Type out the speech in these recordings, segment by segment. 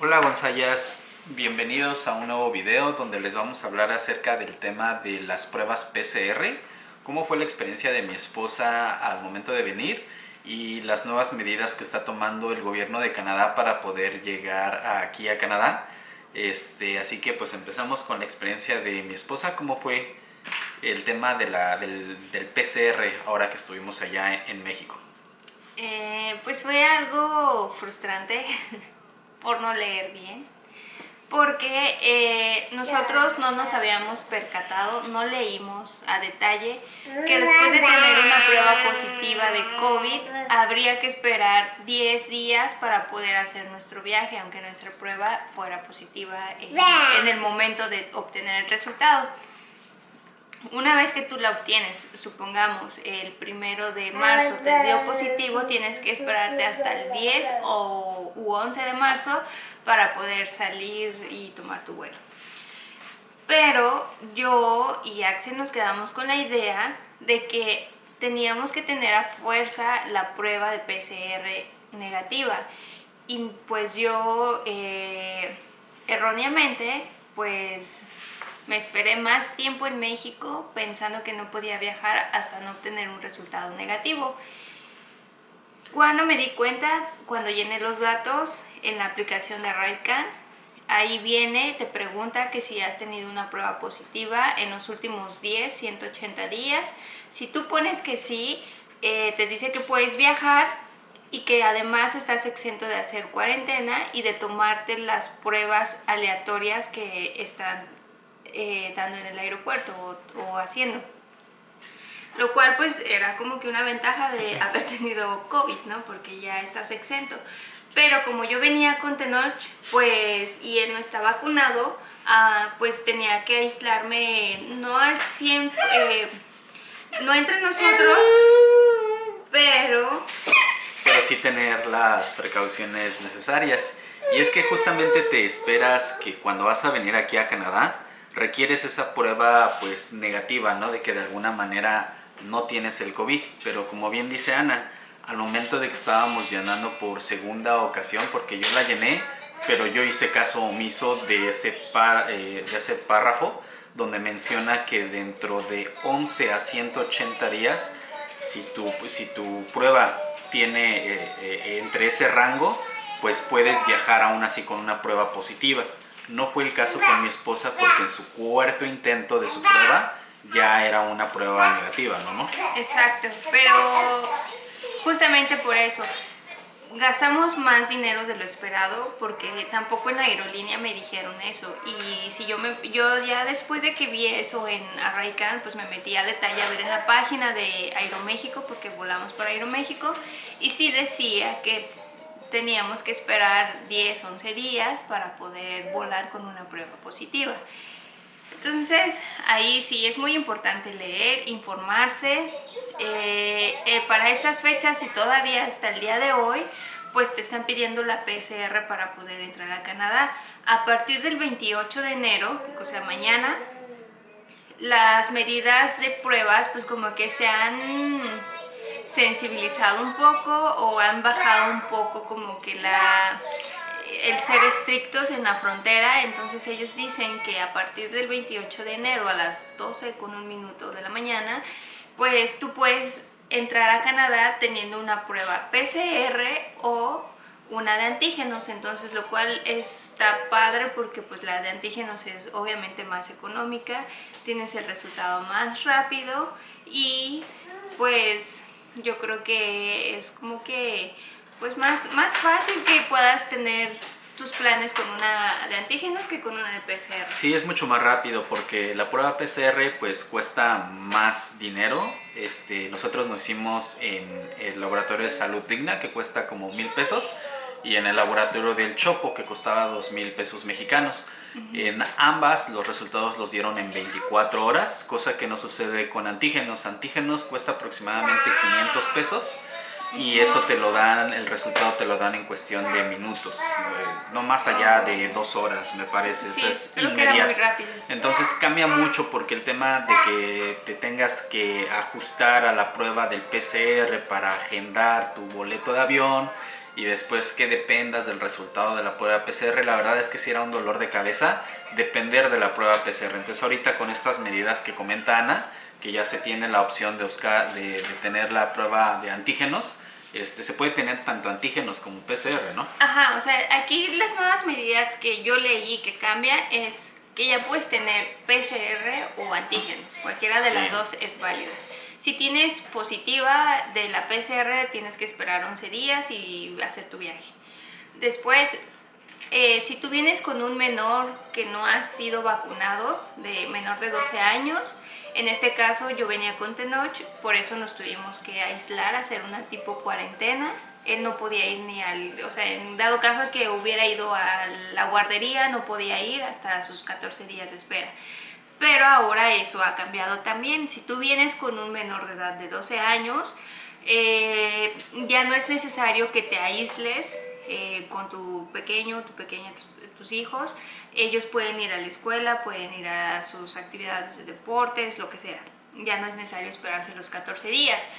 Hola Gonzayas, bienvenidos a un nuevo video donde les vamos a hablar acerca del tema de las pruebas PCR, cómo fue la experiencia de mi esposa al momento de venir y las nuevas medidas que está tomando el gobierno de Canadá para poder llegar aquí a Canadá. Este, así que pues empezamos con la experiencia de mi esposa, cómo fue el tema de la, del, PCR ahora que estuvimos allá en, México. Eh, pues fue algo frustrante por no leer bien porque eh, nosotros no nos habíamos percatado, no leímos a detalle que después de tener una prueba positiva de COVID habría que esperar 10 días para poder hacer nuestro viaje, aunque nuestra prueba fuera positiva en el momento de obtener el resultado. Una vez que tú la obtienes, supongamos el primero de marzo te dio positivo, tienes que esperarte hasta el 10 o u 11 de marzo para poder salir y tomar tu vuelo. Pero yo y Axel nos quedamos con la idea de que teníamos que tener a fuerza la prueba de PCR negativa. Y pues yo eh, erróneamente pues me esperé más tiempo en México pensando que no podía viajar hasta no obtener un resultado negativo. Cuando me di cuenta, cuando llené los datos en la aplicación de RICAN, ahí viene, te pregunta que si has tenido una prueba positiva en los últimos 10, 180 días. Si tú pones que sí, eh, te dice que puedes viajar y que además estás exento de hacer cuarentena y de tomarte las pruebas aleatorias que están eh, dando en el aeropuerto o haciendo lo cual pues era como que una ventaja de haber tenido COVID, ¿no? Porque ya estás exento. Pero como yo venía con Tenoch, pues, y él no está vacunado, ah, pues tenía que aislarme, no al 100, eh, no entre nosotros, pero... Pero sí tener las precauciones necesarias. Y es que justamente te esperas que cuando vas a venir aquí a Canadá, requieres esa prueba pues negativa, ¿no? De que de alguna manera no tienes el COVID. Pero como bien dice Ana, al momento de que estábamos llenando por segunda ocasión, porque yo la llené, pero yo hice caso omiso de ese, eh, de ese párrafo donde menciona que dentro de 11 a 180 días, si tu, si tu prueba tiene eh, eh, entre ese rango, pues puedes viajar aún así con una prueba positiva. No fue el caso con mi esposa porque en su cuarto intento de su prueba ya era una prueba negativa, ¿no? Exacto, pero justamente por eso gastamos más dinero de lo esperado porque tampoco en la aerolínea me dijeron eso y si yo me yo ya después de que vi eso en Arraican pues me metí a detalle a ver en la página de Aeroméxico porque volamos por Aeroméxico y sí decía que teníamos que esperar 10, 11 días para poder volar con una prueba positiva entonces ahí sí es muy importante leer, informarse. Eh, eh, para esas fechas y todavía hasta el día de hoy, pues te están pidiendo la PCR para poder entrar a Canadá. A partir del 28 de enero, o sea mañana, las medidas de pruebas pues como que se han sensibilizado un poco o han bajado un poco como que la el ser estrictos en la frontera, entonces ellos dicen que a partir del 28 de enero a las 12 con un minuto de la mañana, pues tú puedes entrar a Canadá teniendo una prueba PCR o una de antígenos, entonces lo cual está padre porque pues la de antígenos es obviamente más económica, tienes el resultado más rápido y pues yo creo que es como que pues más, más fácil que puedas tener tus planes con una de antígenos que con una de PCR. Sí, es mucho más rápido porque la prueba PCR pues cuesta más dinero. Este, nosotros nos hicimos en el laboratorio de salud digna que cuesta como mil pesos y en el laboratorio del Chopo que costaba dos mil pesos mexicanos. En ambas los resultados los dieron en 24 horas, cosa que no sucede con antígenos. Antígenos cuesta aproximadamente 500 pesos y eso te lo dan, el resultado te lo dan en cuestión de minutos, no más allá de dos horas me parece, eso es inmediato. Entonces cambia mucho porque el tema de que te tengas que ajustar a la prueba del PCR para agendar tu boleto de avión, y después que dependas del resultado de la prueba PCR, la verdad es que si era un dolor de cabeza depender de la prueba PCR. Entonces ahorita con estas medidas que comenta Ana, que ya se tiene la opción de, de, tener la prueba de antígenos, este, se puede tener tanto antígenos como PCR, ¿no? Ajá, o sea, aquí las nuevas medidas que yo leí que cambian es que ya puedes tener PCR o antígenos, cualquiera de las dos es válida. Si tienes positiva de la PCR, tienes que esperar 11 días y hacer tu viaje. Después, eh, si tú vienes con un menor que no ha sido vacunado, de menor de 12 años, en este caso yo venía con Tenoch, por eso nos tuvimos que aislar, hacer una tipo cuarentena. Él no podía ir ni al, o sea, en dado caso que hubiera ido a la guardería, no podía ir hasta sus 14 días de espera. Pero ahora eso ha cambiado también. Si tú vienes con un menor de edad de 12 años, eh, ya no es necesario que te aísles eh, con tu pequeño, tu pequeña, tus, hijos. Ellos pueden ir a la escuela, pueden ir a sus actividades de deportes, lo que sea. Ya no es necesario esperarse los 14 días.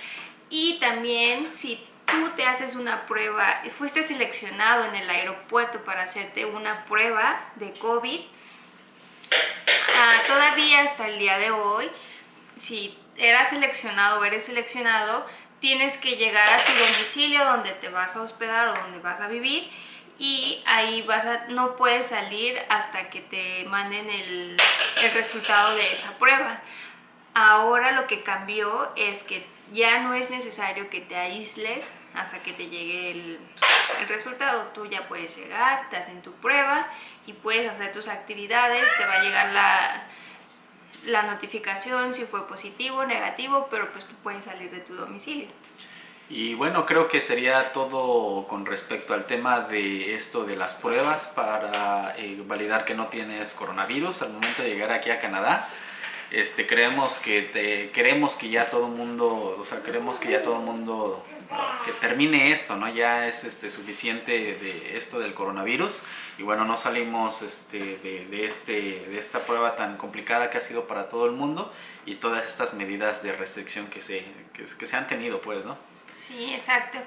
Y también si tú te haces una prueba, fuiste seleccionado en el aeropuerto para hacerte una prueba de COVID, todavía hasta el día de hoy, si eras seleccionado o eres seleccionado, tienes que llegar a tu domicilio donde te vas a hospedar o donde vas a vivir y ahí vas a, no puedes salir hasta que te manden el, el resultado de esa prueba. Ahora lo que cambió es que ya no es necesario que te aísles hasta que te llegue el, resultado. Tú ya puedes llegar, te hacen tu prueba y puedes hacer tus actividades, te va a llegar la, la notificación si fue positivo o negativo, pero pues tú puedes salir de tu domicilio. Y bueno, creo que sería todo con respecto al tema de esto de las pruebas para eh, validar que no tienes coronavirus al momento de llegar aquí a Canadá. Este, creemos que queremos que ya todo el mundo, o sea, queremos que ya todo mundo que termine esto, ¿no? Ya es este, suficiente de esto del coronavirus y bueno, no salimos este, de, este, de esta prueba tan complicada que ha sido para todo el mundo y todas estas medidas de restricción que se, que, se han tenido, pues, ¿no? Sí, exacto.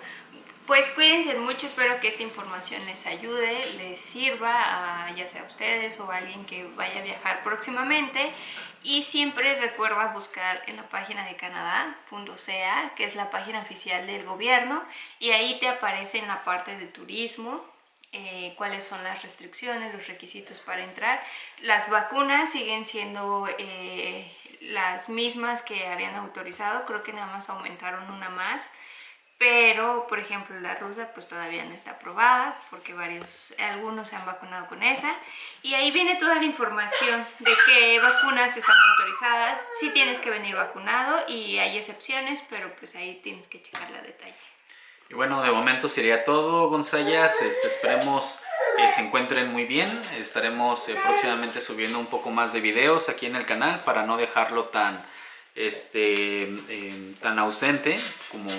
Pues cuídense mucho, espero que esta información les ayude, les sirva, a, ya sea a ustedes o a alguien que vaya a viajar próximamente. Y siempre recuerda buscar en la página de canadá.ca, que es la página oficial del gobierno, y ahí te aparece en la parte de turismo, eh, cuáles son las restricciones, los requisitos para entrar. Las vacunas siguen siendo eh, las mismas que habían autorizado, creo que nada más aumentaron una más pero por ejemplo la rusa pues todavía no está aprobada porque varios, algunos se han vacunado con esa. Y ahí viene toda la información de qué vacunas están autorizadas, si tienes que venir vacunado y hay excepciones, pero pues ahí tienes que checar la detalle. Y bueno, de momento sería todo, Gonzayas, este, esperemos que se encuentren muy bien, estaremos eh, próximamente subiendo un poco más de videos aquí en el canal para no dejarlo tan este, em, tan ausente como,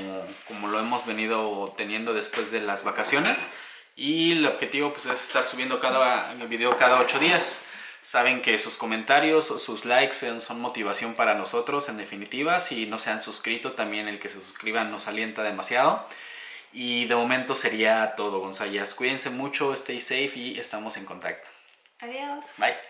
como lo hemos venido teniendo después de las vacaciones. Y el objetivo pues, es estar subiendo cada video cada ocho días. Saben que sus comentarios, sus likes son motivación para nosotros en definitiva. Si no se han suscrito, también el que se suscriban nos alienta demasiado. Y de momento sería todo, González. Cuídense mucho, stay safe y estamos en contacto. Adiós. Bye.